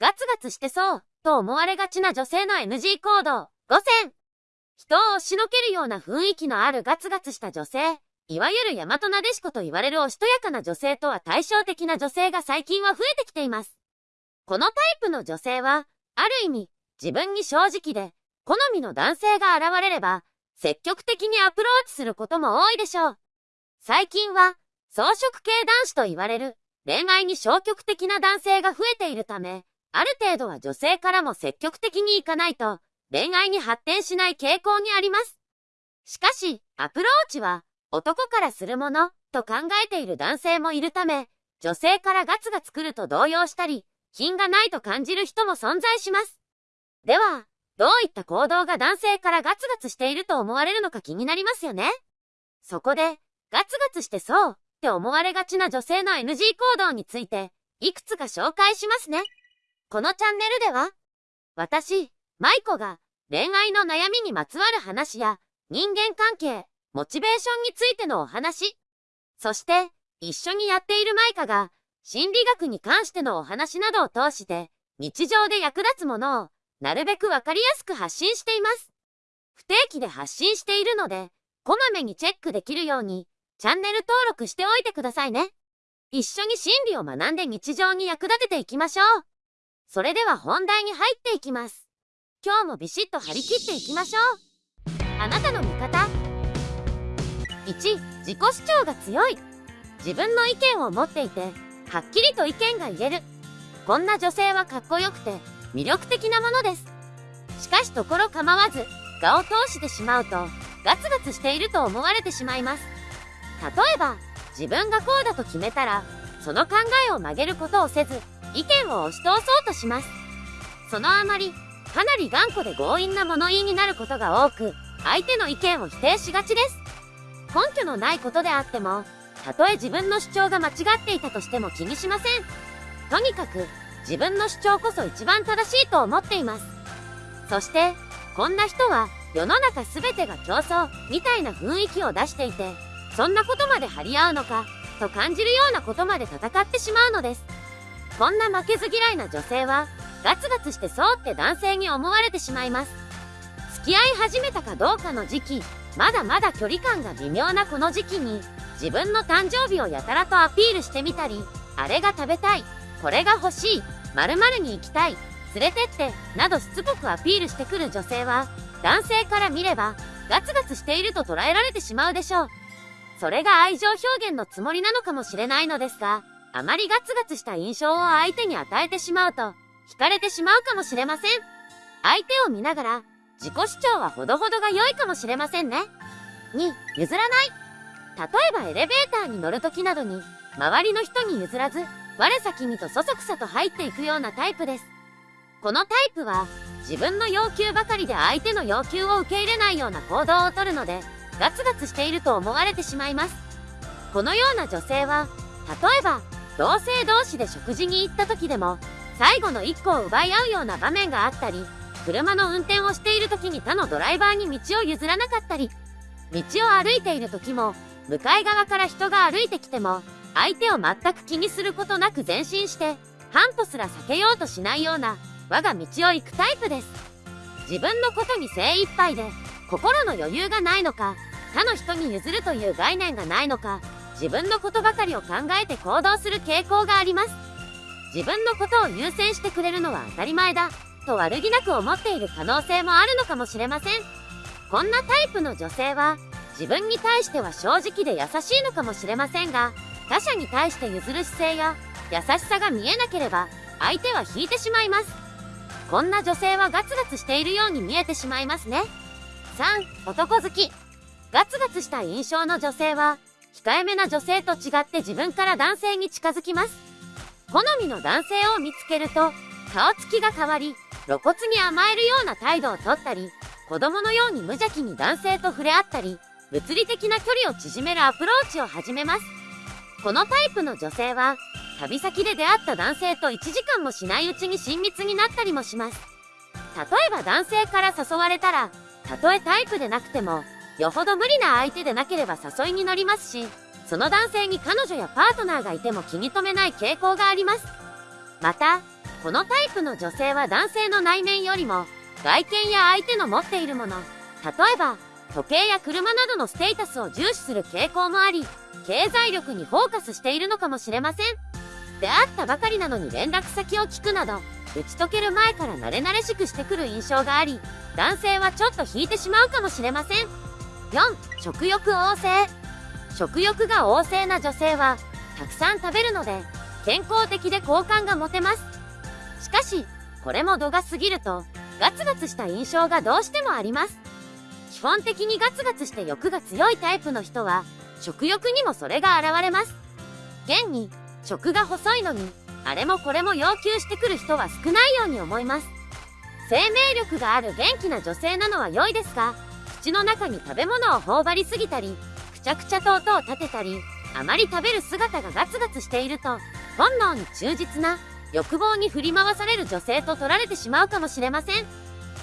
ガツガツしてそうと思われがちな女性の NG 行動5選人を押しのけるような雰囲気のあるガツガツした女性いわゆる大和なでしこと言われるおしとやかな女性とは対照的な女性が最近は増えてきています。このタイプの女性は、ある意味、自分に正直で、好みの男性が現れれば、積極的にアプローチすることも多いでしょう。最近は、装飾系男子と言われる、恋愛に消極的な男性が増えているため、ある程度は女性からも積極的にいかないと、恋愛に発展しない傾向にあります。しかし、アプローチは、男からするものと考えている男性もいるため、女性からガツが作ると動揺したり、品がないと感じる人も存在します。では、どういった行動が男性からガツガツしていると思われるのか気になりますよねそこで、ガツガツしてそうって思われがちな女性の NG 行動について、いくつか紹介しますね。このチャンネルでは、私、マイコが恋愛の悩みにまつわる話や人間関係、モチベーションについてのお話。そして、一緒にやっているマイカが、心理学に関してのお話などを通して、日常で役立つものを、なるべくわかりやすく発信しています。不定期で発信しているので、こまめにチェックできるように、チャンネル登録しておいてくださいね。一緒に心理を学んで日常に役立てていきましょう。それでは本題に入っていきます。今日もビシッと張り切っていきましょう。あなたの味方。1自己主張が強い。自分の意見を持っていてはっきりと意見が言える。こんな女性はかっこよくて魅力的なものです。しかしところ構わず我を通してしまうとガツガツしていると思われてしまいます。例えば自分がこうだと決めたらその考えを曲げることをせず意見を押し通そうとしますそのあまりかなり頑固で強引な物言いになることが多く相手の意見を否定しがちです根拠のないことであっても、たとえ自分の主張が間違っていたとしても気にしません。とにかく、自分の主張こそ一番正しいと思っています。そして、こんな人は世の中全てが競争みたいな雰囲気を出していて、そんなことまで張り合うのか、と感じるようなことまで戦ってしまうのです。こんな負けず嫌いな女性は、ガツガツしてそうって男性に思われてしまいます。付き合い始めたかどうかの時期、まだまだ距離感が微妙なこの時期に自分の誕生日をやたらとアピールしてみたりあれが食べたいこれが欲しい〇〇に行きたい連れてってなどしつこくアピールしてくる女性は男性から見ればガツガツしていると捉えられてしまうでしょうそれが愛情表現のつもりなのかもしれないのですがあまりガツガツした印象を相手に与えてしまうと惹かれてしまうかもしれません相手を見ながら自己主張はほどほどが良いかもしれませんね。2、譲らない。例えばエレベーターに乗る時などに、周りの人に譲らず、我先にとそそくさと入っていくようなタイプです。このタイプは、自分の要求ばかりで相手の要求を受け入れないような行動をとるので、ガツガツしていると思われてしまいます。このような女性は、例えば、同性同士で食事に行った時でも、最後の1個を奪い合うような場面があったり、車の運転をしている時に他のドライバーに道を譲らなかったり、道を歩いている時も、向かい側から人が歩いてきても、相手を全く気にすることなく前進して、半歩すら避けようとしないような、我が道を行くタイプです。自分のことに精一杯で、心の余裕がないのか、他の人に譲るという概念がないのか、自分のことばかりを考えて行動する傾向があります。自分のことを優先してくれるのは当たり前だ。と悪気なく思っている可能性もあるのかもしれません。こんなタイプの女性は、自分に対しては正直で優しいのかもしれませんが、他者に対して譲る姿勢や優しさが見えなければ、相手は引いてしまいます。こんな女性はガツガツしているように見えてしまいますね。3、男好き。ガツガツした印象の女性は、控えめな女性と違って自分から男性に近づきます。好みの男性を見つけると、顔つきが変わり、露骨に甘えるような態度をとったり、子供のように無邪気に男性と触れ合ったり、物理的な距離を縮めるアプローチを始めます。このタイプの女性は、旅先で出会った男性と1時間もしないうちに親密になったりもします。例えば男性から誘われたら、たとえタイプでなくても、よほど無理な相手でなければ誘いに乗りますし、その男性に彼女やパートナーがいても気に留めない傾向があります。また、このタイプの女性は男性の内面よりも、外見や相手の持っているもの、例えば、時計や車などのステータスを重視する傾向もあり、経済力にフォーカスしているのかもしれません。出会ったばかりなのに連絡先を聞くなど、打ち解ける前から慣れ慣れしくしてくる印象があり、男性はちょっと引いてしまうかもしれません。4、食欲旺盛。食欲が旺盛な女性は、たくさん食べるので、健康的で好感が持てます。しかし、これも度が過ぎると、ガツガツした印象がどうしてもあります。基本的にガツガツして欲が強いタイプの人は、食欲にもそれが現れます。現に、食が細いのに、あれもこれも要求してくる人は少ないように思います。生命力がある元気な女性なのは良いですが、口の中に食べ物を頬張りすぎたり、くちゃくちゃと音を立てたり、あまり食べる姿がガツガツしていると、本能に忠実な、欲望に振り回される女性と取られてしまうかもしれません。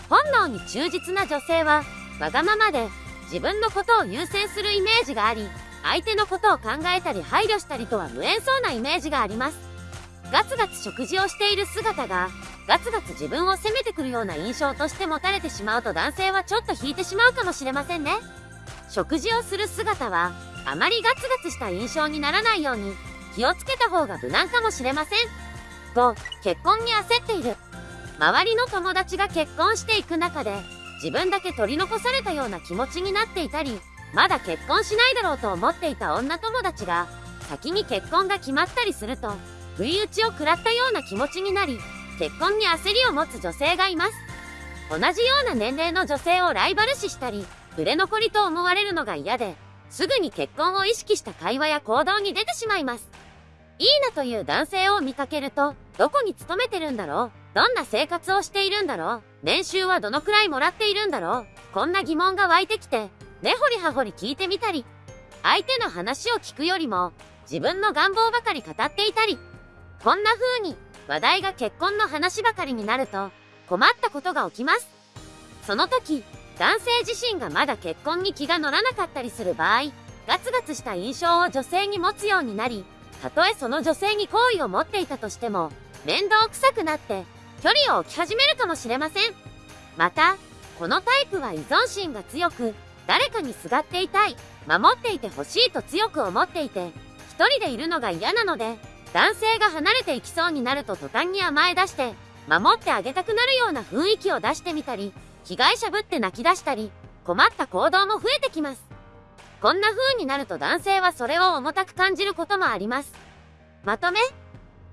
本能に忠実な女性は、わがままで、自分のことを優先するイメージがあり、相手のことを考えたり配慮したりとは無縁そうなイメージがあります。ガツガツ食事をしている姿が、ガツガツ自分を責めてくるような印象として持たれてしまうと男性はちょっと引いてしまうかもしれませんね。食事をする姿は、あまりガツガツした印象にならないように、気をつけた方が無難かもしれません。5、結婚に焦っている。周りの友達が結婚していく中で、自分だけ取り残されたような気持ちになっていたり、まだ結婚しないだろうと思っていた女友達が、先に結婚が決まったりすると、不意打ちを食らったような気持ちになり、結婚に焦りを持つ女性がいます。同じような年齢の女性をライバル視したり、売れ残りと思われるのが嫌で、すぐに結婚を意識した会話や行動に出てしまいます。いいなという男性を見かけると、どこに勤めてるんだろう？どんな生活をしているんだろう？年収はどのくらいもらっているんだろう？こんな疑問が湧いてきて、根掘り葉掘り聞いてみたり、相手の話を聞くよりも、自分の願望ばかり語っていたり、こんな風に話題が結婚の話ばかりになると、困ったことが起きます。その時、男性自身がまだ結婚に気が乗らなかったりする場合、ガツガツした印象を女性に持つようになり、たとえその女性に好意を持っていたとしても、面倒くさくなって距離を置き始めるかもしれません。また、このタイプは依存心が強く、誰かにすがっていたい、守っていてほしいと強く思っていて、一人でいるのが嫌なので、男性が離れていきそうになると途端に甘え出して、守ってあげたくなるような雰囲気を出してみたり、被害者ぶって泣き出したり、困った行動も増えてきます。こんな風になると男性はそれを重たく感じることもあります。まとめ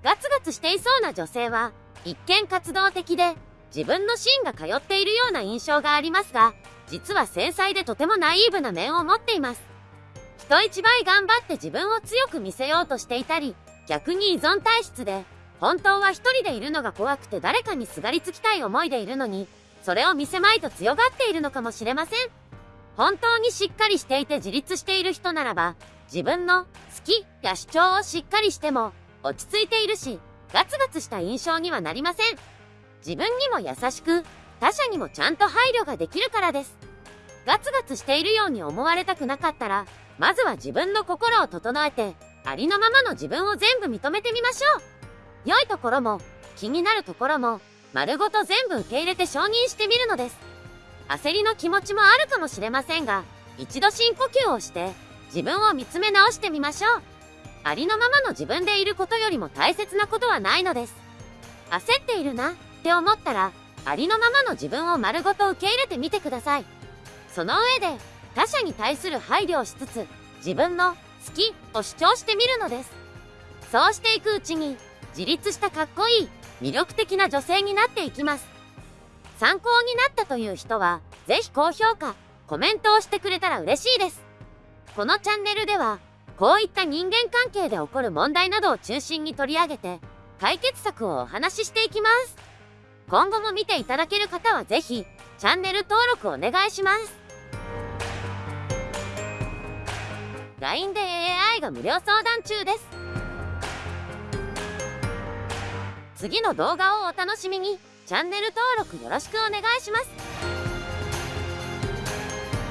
ガツガツしていそうな女性は、一見活動的で、自分の芯が通っているような印象がありますが、実は繊細でとてもナイーブな面を持っています。人一倍頑張って自分を強く見せようとしていたり、逆に依存体質で、本当は一人でいるのが怖くて誰かにすがりつきたい思いでいるのに、それを見せまいと強がっているのかもしれません。本当にしっかりしていて自立している人ならば、自分の好きや主張をしっかりしても、落ち着いているし、ガツガツした印象にはなりません。自分にも優しく、他者にもちゃんと配慮ができるからです。ガツガツしているように思われたくなかったら、まずは自分の心を整えて、ありのままの自分を全部認めてみましょう。良いところも、気になるところも、丸ごと全部受け入れて承認してみるのです。焦りの気持ちもあるかもしれませんが、一度深呼吸をして、自分を見つめ直してみましょう。ありのままの自分でいることよりも大切なことはないのです。焦っているなって思ったら、ありのままの自分を丸ごと受け入れてみてください。その上で、他者に対する配慮をしつつ、自分の好きを主張してみるのです。そうしていくうちに、自立したかっこいい、魅力的な女性になっていきます。参考になったという人は、ぜひ高評価、コメントをしてくれたら嬉しいです。このチャンネルでは、こういった人間関係で起こる問題などを中心に取り上げて、解決策をお話ししていきます。今後も見ていただける方はぜひ、チャンネル登録お願いします。LINE で AI が無料相談中です。次の動画をお楽しみに。チャンネル登録よろしくお願いします。